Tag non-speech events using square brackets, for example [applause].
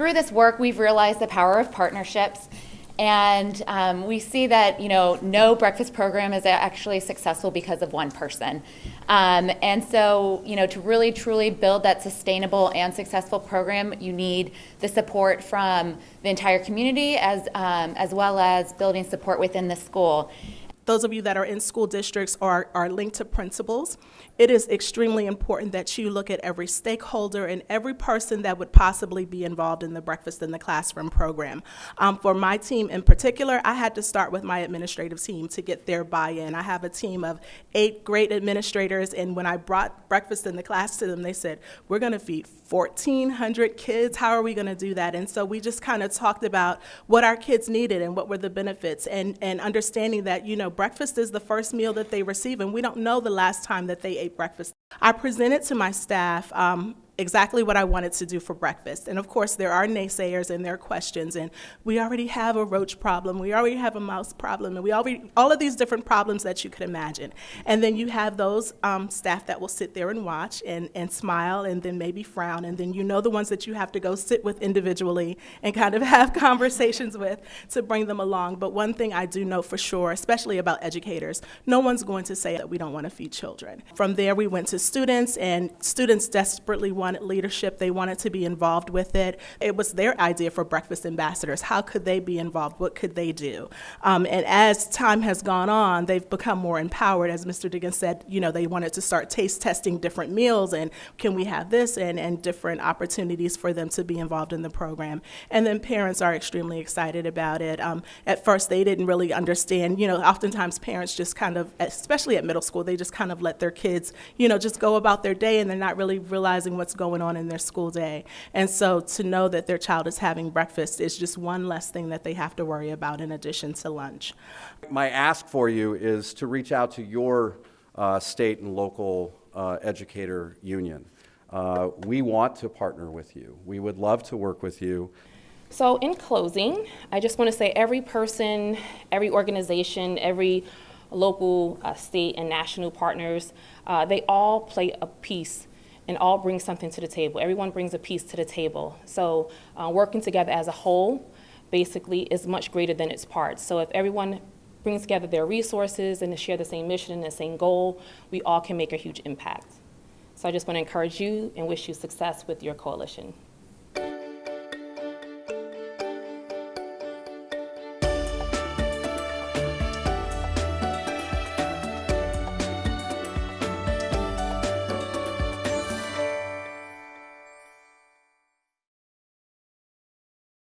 through this work, we've realized the power of partnerships. And um, we see that, you know, no breakfast program is actually successful because of one person. Um, and so, you know, to really truly build that sustainable and successful program, you need the support from the entire community as, um, as well as building support within the school those of you that are in school districts or are linked to principals, it is extremely important that you look at every stakeholder and every person that would possibly be involved in the Breakfast in the Classroom program. Um, for my team in particular, I had to start with my administrative team to get their buy-in. I have a team of eight great administrators, and when I brought Breakfast in the Class to them, they said, we're going to feed 1,400 kids. How are we going to do that? And so we just kind of talked about what our kids needed and what were the benefits and, and understanding that, you know, breakfast is the first meal that they receive and we don't know the last time that they ate breakfast. I presented to my staff um, exactly what I wanted to do for breakfast. And of course, there are naysayers and there are questions. And we already have a roach problem. We already have a mouse problem. And we already, all of these different problems that you could imagine. And then you have those um, staff that will sit there and watch and, and smile and then maybe frown. And then you know the ones that you have to go sit with individually and kind of [laughs] have conversations with to bring them along. But one thing I do know for sure, especially about educators, no one's going to say that we don't want to feed children. From there, we went to students, and students desperately want wanted leadership, they wanted to be involved with it. It was their idea for breakfast ambassadors. How could they be involved? What could they do? Um, and as time has gone on, they've become more empowered. As Mr. Diggins said, you know, they wanted to start taste testing different meals and can we have this and, and different opportunities for them to be involved in the program. And then parents are extremely excited about it. Um, at first, they didn't really understand, you know, oftentimes parents just kind of, especially at middle school, they just kind of let their kids, you know, just go about their day and they're not really realizing what's going on in their school day. And so to know that their child is having breakfast is just one less thing that they have to worry about in addition to lunch. My ask for you is to reach out to your uh, state and local uh, educator union. Uh, we want to partner with you. We would love to work with you. So in closing, I just want to say every person, every organization, every local, uh, state, and national partners, uh, they all play a piece and all bring something to the table. Everyone brings a piece to the table. So uh, working together as a whole basically is much greater than its parts. So if everyone brings together their resources and share the same mission and the same goal, we all can make a huge impact. So I just want to encourage you and wish you success with your coalition.